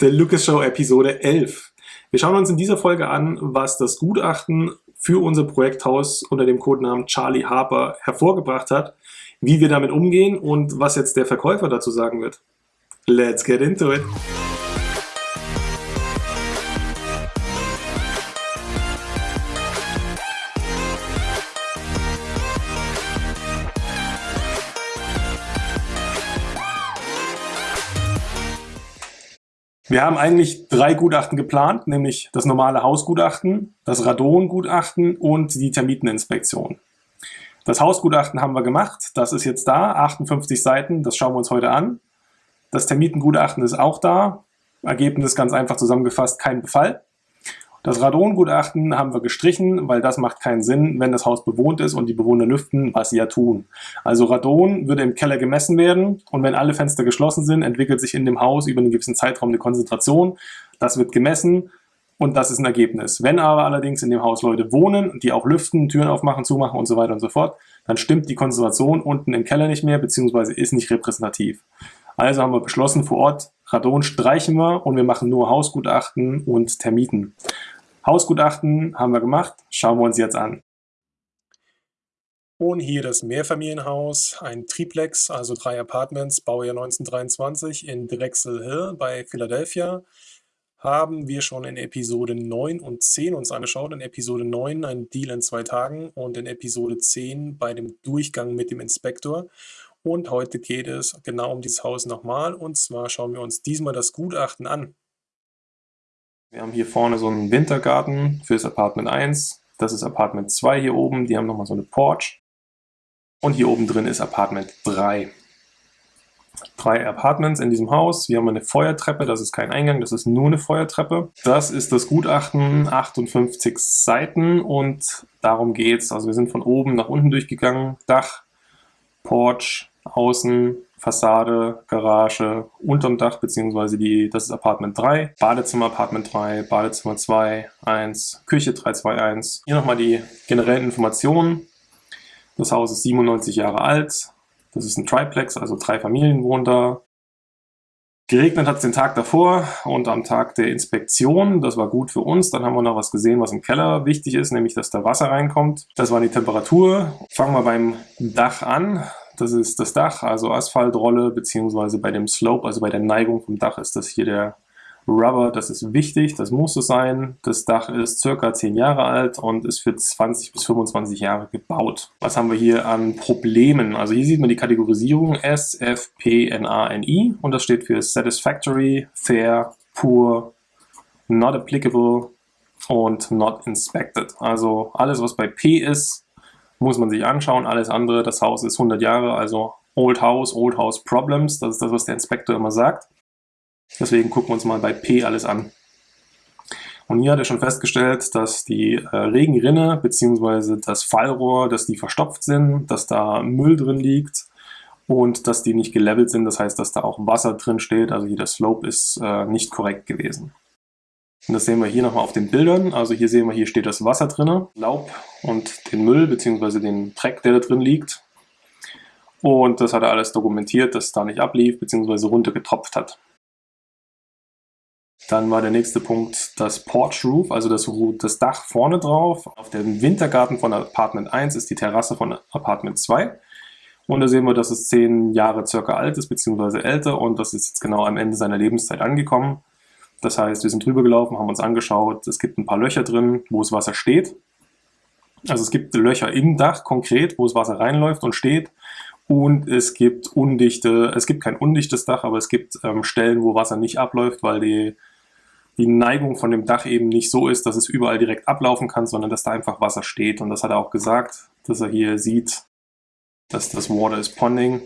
der Lucas Show Episode 11. Wir schauen uns in dieser Folge an, was das Gutachten für unser Projekthaus unter dem Codenamen Charlie Harper hervorgebracht hat, wie wir damit umgehen und was jetzt der Verkäufer dazu sagen wird. Let's get into it! Wir haben eigentlich drei Gutachten geplant, nämlich das normale Hausgutachten, das Radongutachten und die Termiteninspektion. Das Hausgutachten haben wir gemacht, das ist jetzt da, 58 Seiten, das schauen wir uns heute an. Das Termitengutachten ist auch da, Ergebnis ganz einfach zusammengefasst, kein Befall. Das Radongutachten haben wir gestrichen, weil das macht keinen Sinn, wenn das Haus bewohnt ist und die Bewohner lüften, was sie ja tun. Also Radon würde im Keller gemessen werden und wenn alle Fenster geschlossen sind, entwickelt sich in dem Haus über einen gewissen Zeitraum eine Konzentration. Das wird gemessen und das ist ein Ergebnis. Wenn aber allerdings in dem Haus Leute wohnen, die auch lüften, Türen aufmachen, zumachen und so weiter und so fort, dann stimmt die Konzentration unten im Keller nicht mehr, beziehungsweise ist nicht repräsentativ. Also haben wir beschlossen, vor Ort Radon streichen wir und wir machen nur Hausgutachten und Termiten. Hausgutachten haben wir gemacht, schauen wir uns jetzt an. Und hier das Mehrfamilienhaus, ein Triplex, also drei Apartments, Baujahr 1923 in Drexel Hill bei Philadelphia. Haben wir schon in Episode 9 und 10 uns angeschaut. In Episode 9 ein Deal in zwei Tagen und in Episode 10 bei dem Durchgang mit dem Inspektor. Und heute geht es genau um dieses Haus nochmal. Und zwar schauen wir uns diesmal das Gutachten an. Wir haben hier vorne so einen Wintergarten für das Apartment 1. Das ist Apartment 2 hier oben. Die haben nochmal so eine Porch. Und hier oben drin ist Apartment 3. Drei Apartments in diesem Haus. Wir haben eine Feuertreppe. Das ist kein Eingang, das ist nur eine Feuertreppe. Das ist das Gutachten, 58 Seiten und darum geht's. Also wir sind von oben nach unten durchgegangen. Dach, Porch, Außen, Fassade, Garage, unterm Dach, beziehungsweise die, das ist Apartment 3, Badezimmer Apartment 3, Badezimmer 2, 1, Küche 321. Hier nochmal die generellen Informationen. Das Haus ist 97 Jahre alt. Das ist ein Triplex, also drei Familien wohnen da. Geregnet hat es den Tag davor und am Tag der Inspektion, das war gut für uns. Dann haben wir noch was gesehen, was im Keller wichtig ist, nämlich dass da Wasser reinkommt. Das war die Temperatur. Fangen wir beim Dach an. Das ist das Dach, also Asphaltrolle, beziehungsweise bei dem Slope, also bei der Neigung vom Dach ist das hier der Rubber. Das ist wichtig, das muss so sein. Das Dach ist circa 10 Jahre alt und ist für 20 bis 25 Jahre gebaut. Was haben wir hier an Problemen? Also hier sieht man die Kategorisierung S, F, P, N, A, N, I und das steht für Satisfactory, Fair, Poor, Not Applicable und Not Inspected. Also alles, was bei P ist, muss man sich anschauen. Alles andere, das Haus ist 100 Jahre, also Old House, Old House Problems. Das ist das, was der Inspektor immer sagt. Deswegen gucken wir uns mal bei P alles an. Und hier hat er schon festgestellt, dass die äh, Regenrinne bzw. das Fallrohr, dass die verstopft sind, dass da Müll drin liegt und dass die nicht gelevelt sind. Das heißt, dass da auch Wasser drin steht. Also hier der Slope ist äh, nicht korrekt gewesen. Und das sehen wir hier nochmal auf den Bildern. Also hier sehen wir, hier steht das Wasser drin, Laub und den Müll bzw. den Dreck, der da drin liegt. Und das hat er alles dokumentiert, dass es da nicht ablief bzw. runtergetropft hat. Dann war der nächste Punkt das Porch Roof, also das, das Dach vorne drauf. Auf dem Wintergarten von Apartment 1 ist die Terrasse von Apartment 2. Und da sehen wir, dass es zehn Jahre circa alt ist, beziehungsweise älter. Und das ist jetzt genau am Ende seiner Lebenszeit angekommen. Das heißt, wir sind drüber gelaufen, haben uns angeschaut, es gibt ein paar Löcher drin, wo das Wasser steht. Also es gibt Löcher im Dach konkret, wo das Wasser reinläuft und steht. Und es gibt undichte, es gibt kein undichtes Dach, aber es gibt ähm, Stellen, wo Wasser nicht abläuft, weil die, die Neigung von dem Dach eben nicht so ist, dass es überall direkt ablaufen kann, sondern dass da einfach Wasser steht. Und das hat er auch gesagt, dass er hier sieht, dass das Water is ponding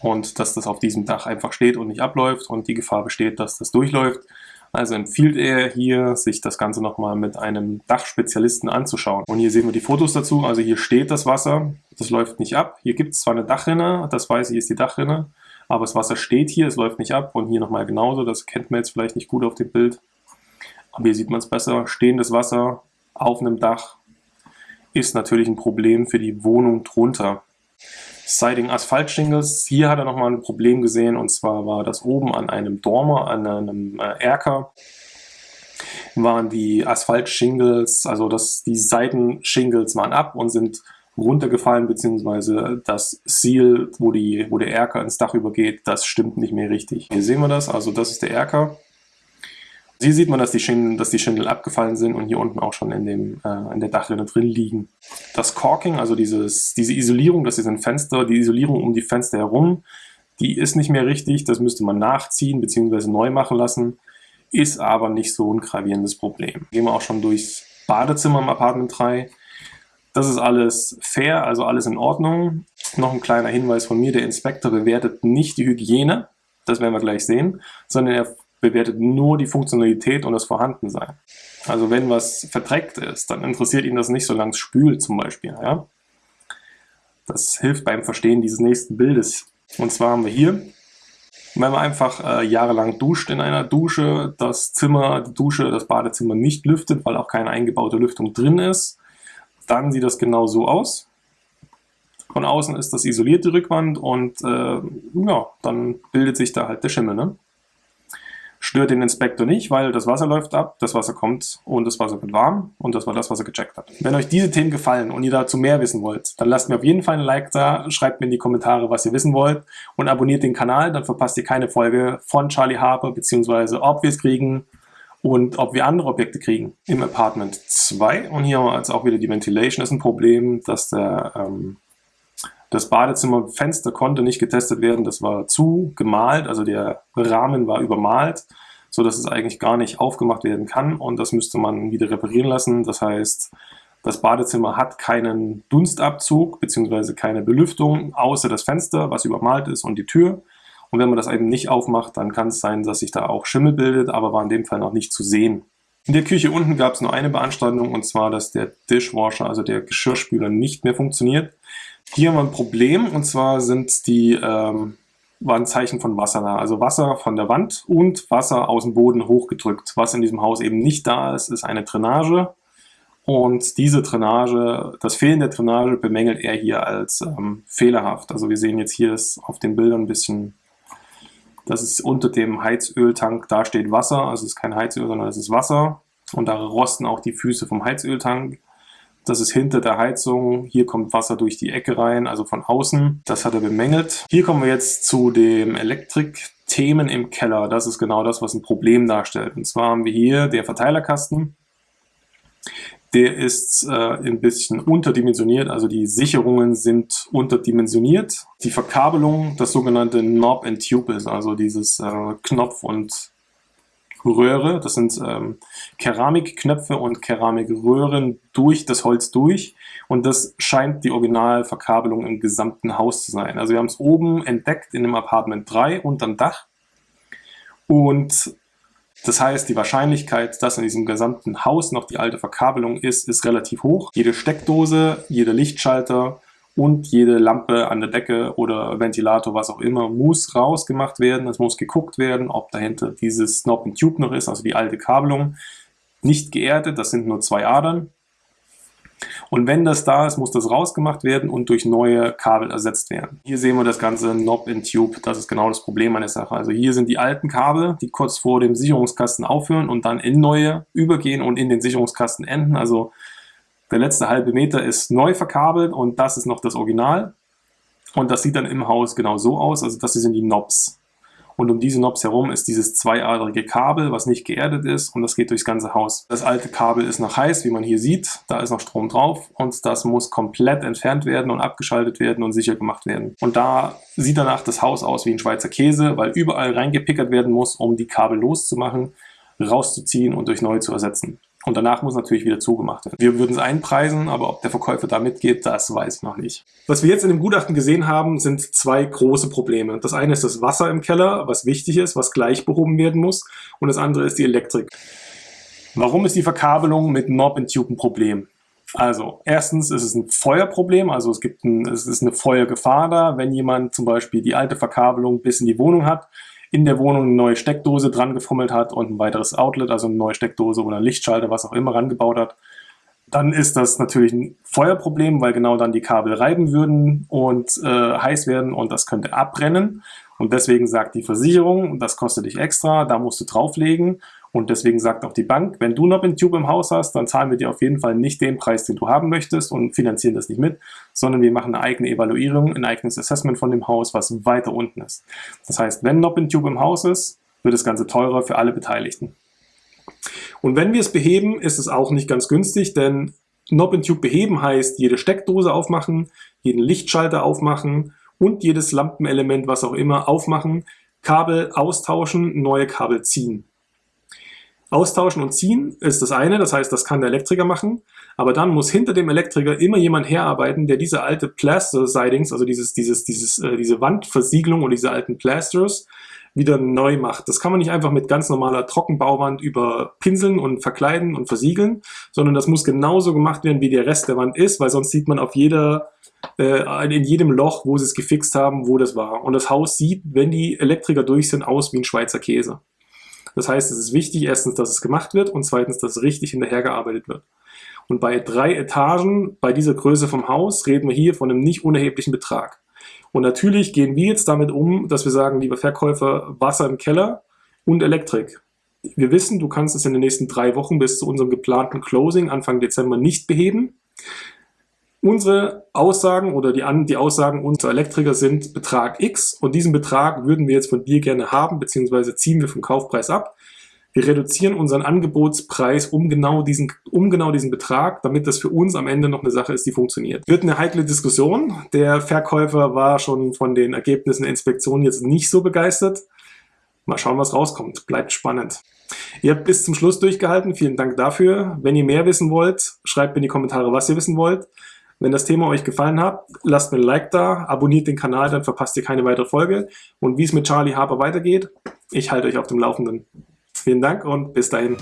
und dass das auf diesem Dach einfach steht und nicht abläuft und die Gefahr besteht, dass das durchläuft. Also empfiehlt er hier, sich das Ganze nochmal mit einem Dachspezialisten anzuschauen. Und hier sehen wir die Fotos dazu. Also hier steht das Wasser, das läuft nicht ab. Hier gibt es zwar eine Dachrinne, das weiß ich ist die Dachrinne, aber das Wasser steht hier, es läuft nicht ab. Und hier nochmal genauso, das kennt man jetzt vielleicht nicht gut auf dem Bild. Aber hier sieht man es besser. Stehendes Wasser auf einem Dach ist natürlich ein Problem für die Wohnung drunter. Siding Asphalt Shingles. Hier hat er nochmal ein Problem gesehen und zwar war das oben an einem Dormer, an einem äh, Erker, waren die Asphalt Shingles, also das, die Seitenshingles waren ab und sind runtergefallen, beziehungsweise das Seal, wo, die, wo der Erker ins Dach übergeht, das stimmt nicht mehr richtig. Hier sehen wir das, also das ist der Erker. Hier sieht man, dass die, Schindeln, dass die Schindeln abgefallen sind und hier unten auch schon in, dem, äh, in der Dachrinne drin liegen. Das Caulking, also dieses, diese Isolierung, das ist ein Fenster, die Isolierung um die Fenster herum, die ist nicht mehr richtig, das müsste man nachziehen bzw. neu machen lassen, ist aber nicht so ein gravierendes Problem. Gehen wir auch schon durchs Badezimmer im Apartment 3. Das ist alles fair, also alles in Ordnung. Noch ein kleiner Hinweis von mir, der Inspektor bewertet nicht die Hygiene, das werden wir gleich sehen, sondern er bewertet nur die Funktionalität und das Vorhandensein. Also wenn was verdreckt ist, dann interessiert ihn das nicht, solange es spült zum Beispiel. Ja? Das hilft beim Verstehen dieses nächsten Bildes. Und zwar haben wir hier, wenn man einfach äh, jahrelang duscht in einer Dusche, das Zimmer, die Dusche, das Badezimmer nicht lüftet, weil auch keine eingebaute Lüftung drin ist, dann sieht das genau so aus. Von außen ist das isolierte Rückwand und äh, ja, dann bildet sich da halt der Schimmel. Ne? Stört den Inspektor nicht, weil das Wasser läuft ab, das Wasser kommt und das Wasser wird warm und das war das, was er gecheckt hat. Wenn euch diese Themen gefallen und ihr dazu mehr wissen wollt, dann lasst mir auf jeden Fall ein Like da, schreibt mir in die Kommentare, was ihr wissen wollt und abonniert den Kanal, dann verpasst ihr keine Folge von Charlie Harper, beziehungsweise ob wir es kriegen und ob wir andere Objekte kriegen im Apartment 2. Und hier haben wir jetzt auch wieder die Ventilation, das ist ein Problem, dass der ähm, das Badezimmerfenster konnte nicht getestet werden, das war zu gemalt, also der Rahmen war übermalt, so dass es eigentlich gar nicht aufgemacht werden kann und das müsste man wieder reparieren lassen. Das heißt, das Badezimmer hat keinen Dunstabzug bzw. keine Belüftung, außer das Fenster, was übermalt ist und die Tür. Und wenn man das eben nicht aufmacht, dann kann es sein, dass sich da auch Schimmel bildet, aber war in dem Fall noch nicht zu sehen. In der Küche unten gab es nur eine Beanstandung und zwar, dass der Dishwasher, also der Geschirrspüler, nicht mehr funktioniert. Hier haben wir ein Problem und zwar sind die ähm, waren Zeichen von Wasser da. Also Wasser von der Wand und Wasser aus dem Boden hochgedrückt. Was in diesem Haus eben nicht da ist, ist eine Drainage. Und diese Drainage, das Fehlen der Drainage bemängelt er hier als ähm, fehlerhaft. Also wir sehen jetzt hier ist auf den Bildern ein bisschen, das ist unter dem Heizöltank, da steht Wasser, also es ist kein Heizöl, sondern es ist Wasser. Und da rosten auch die Füße vom Heizöltank. Das ist hinter der Heizung. Hier kommt Wasser durch die Ecke rein, also von außen. Das hat er bemängelt. Hier kommen wir jetzt zu dem Elektrik-Themen im Keller. Das ist genau das, was ein Problem darstellt. Und zwar haben wir hier der Verteilerkasten. Der ist äh, ein bisschen unterdimensioniert, also die Sicherungen sind unterdimensioniert. Die Verkabelung, das sogenannte Knob and Tube ist, also dieses äh, Knopf- und Röhre. Das sind ähm, Keramikknöpfe und Keramikröhren durch das Holz durch. Und das scheint die Originalverkabelung im gesamten Haus zu sein. Also wir haben es oben entdeckt in dem Apartment 3 unterm Dach. Und das heißt, die Wahrscheinlichkeit, dass in diesem gesamten Haus noch die alte Verkabelung ist, ist relativ hoch. Jede Steckdose, jeder Lichtschalter und jede Lampe an der Decke oder Ventilator, was auch immer, muss rausgemacht werden. Es muss geguckt werden, ob dahinter dieses Snob and Tube noch ist, also die alte Kabelung. Nicht geerdet, das sind nur zwei Adern. Und wenn das da ist, muss das rausgemacht werden und durch neue Kabel ersetzt werden. Hier sehen wir das ganze Knob and Tube. Das ist genau das Problem an der Sache. Also hier sind die alten Kabel, die kurz vor dem Sicherungskasten aufhören und dann in neue übergehen und in den Sicherungskasten enden. Also der letzte halbe Meter ist neu verkabelt und das ist noch das Original. Und das sieht dann im Haus genau so aus. Also das sind die Knobs. Und um diese Knobs herum ist dieses zweiadrige Kabel, was nicht geerdet ist und das geht durchs ganze Haus. Das alte Kabel ist noch heiß, wie man hier sieht. Da ist noch Strom drauf und das muss komplett entfernt werden und abgeschaltet werden und sicher gemacht werden. Und da sieht danach das Haus aus wie ein Schweizer Käse, weil überall reingepickert werden muss, um die Kabel loszumachen, rauszuziehen und durch neue zu ersetzen. Und danach muss natürlich wieder zugemacht werden. Wir würden es einpreisen, aber ob der Verkäufer da mitgeht, das weiß ich noch nicht. Was wir jetzt in dem Gutachten gesehen haben, sind zwei große Probleme. Das eine ist das Wasser im Keller, was wichtig ist, was gleich behoben werden muss. Und das andere ist die Elektrik. Warum ist die Verkabelung mit Knob and Tube ein Problem? Also, erstens ist es ein Feuerproblem, also es gibt ein, es ist eine Feuergefahr da, wenn jemand zum Beispiel die alte Verkabelung bis in die Wohnung hat, in der Wohnung eine neue Steckdose dran gefummelt hat und ein weiteres Outlet, also eine neue Steckdose oder Lichtschalter, was auch immer, rangebaut hat, dann ist das natürlich ein Feuerproblem, weil genau dann die Kabel reiben würden und äh, heiß werden und das könnte abbrennen. Und deswegen sagt die Versicherung, das kostet dich extra, da musst du drauflegen. Und deswegen sagt auch die Bank, wenn du noch Tube im Haus hast, dann zahlen wir dir auf jeden Fall nicht den Preis, den du haben möchtest und finanzieren das nicht mit, sondern wir machen eine eigene Evaluierung, ein eigenes Assessment von dem Haus, was weiter unten ist. Das heißt, wenn noch Tube im Haus ist, wird das Ganze teurer für alle Beteiligten. Und wenn wir es beheben, ist es auch nicht ganz günstig, denn Knob and Tube beheben heißt jede Steckdose aufmachen, jeden Lichtschalter aufmachen und jedes Lampenelement, was auch immer, aufmachen, Kabel austauschen, neue Kabel ziehen. Austauschen und ziehen ist das eine, das heißt, das kann der Elektriker machen, aber dann muss hinter dem Elektriker immer jemand herarbeiten, der diese alte Plaster-Sidings, also dieses, dieses, dieses, äh, diese Wandversiegelung und diese alten Plasters, wieder neu macht. Das kann man nicht einfach mit ganz normaler Trockenbauwand überpinseln und verkleiden und versiegeln, sondern das muss genauso gemacht werden, wie der Rest der Wand ist, weil sonst sieht man auf jeder, äh, in jedem Loch, wo sie es gefixt haben, wo das war. Und das Haus sieht, wenn die Elektriker durch sind, aus wie ein Schweizer Käse. Das heißt, es ist wichtig, erstens, dass es gemacht wird und zweitens, dass richtig hinterhergearbeitet wird. Und bei drei Etagen, bei dieser Größe vom Haus, reden wir hier von einem nicht unerheblichen Betrag. Und natürlich gehen wir jetzt damit um, dass wir sagen, lieber Verkäufer, Wasser im Keller und Elektrik. Wir wissen, du kannst es in den nächsten drei Wochen bis zu unserem geplanten Closing Anfang Dezember nicht beheben. Unsere Aussagen oder die, die Aussagen unserer Elektriker sind Betrag X und diesen Betrag würden wir jetzt von dir gerne haben, beziehungsweise ziehen wir vom Kaufpreis ab. Wir reduzieren unseren Angebotspreis um genau, diesen, um genau diesen Betrag, damit das für uns am Ende noch eine Sache ist, die funktioniert. Wird eine heikle Diskussion. Der Verkäufer war schon von den Ergebnissen der Inspektion jetzt nicht so begeistert. Mal schauen, was rauskommt. Bleibt spannend. Ihr habt bis zum Schluss durchgehalten. Vielen Dank dafür. Wenn ihr mehr wissen wollt, schreibt in die Kommentare, was ihr wissen wollt. Wenn das Thema euch gefallen hat, lasst mir ein Like da, abonniert den Kanal, dann verpasst ihr keine weitere Folge. Und wie es mit Charlie Harper weitergeht, ich halte euch auf dem Laufenden. Vielen Dank und bis dahin.